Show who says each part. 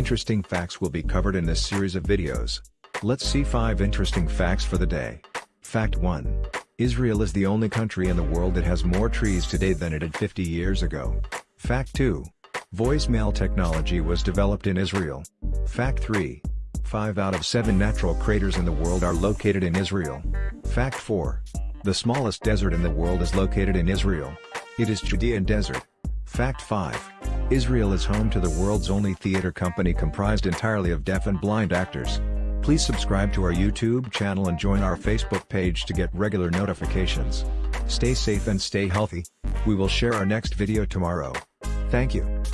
Speaker 1: Interesting facts will be covered in this series of videos. Let's see 5 interesting facts for the day. Fact 1. Israel is the only country in the world that has more trees today than it had 50 years ago. Fact 2. Voicemail technology was developed in Israel. Fact 3. 5 out of 7 natural craters in the world are located in Israel. Fact 4. The smallest desert in the world is located in Israel. It is Judean Desert. Fact 5. Israel is home to the world's only theater company comprised entirely of deaf and blind actors. Please subscribe to our YouTube channel and join our Facebook page to get regular notifications. Stay safe and stay healthy. We will share our next video tomorrow. Thank you.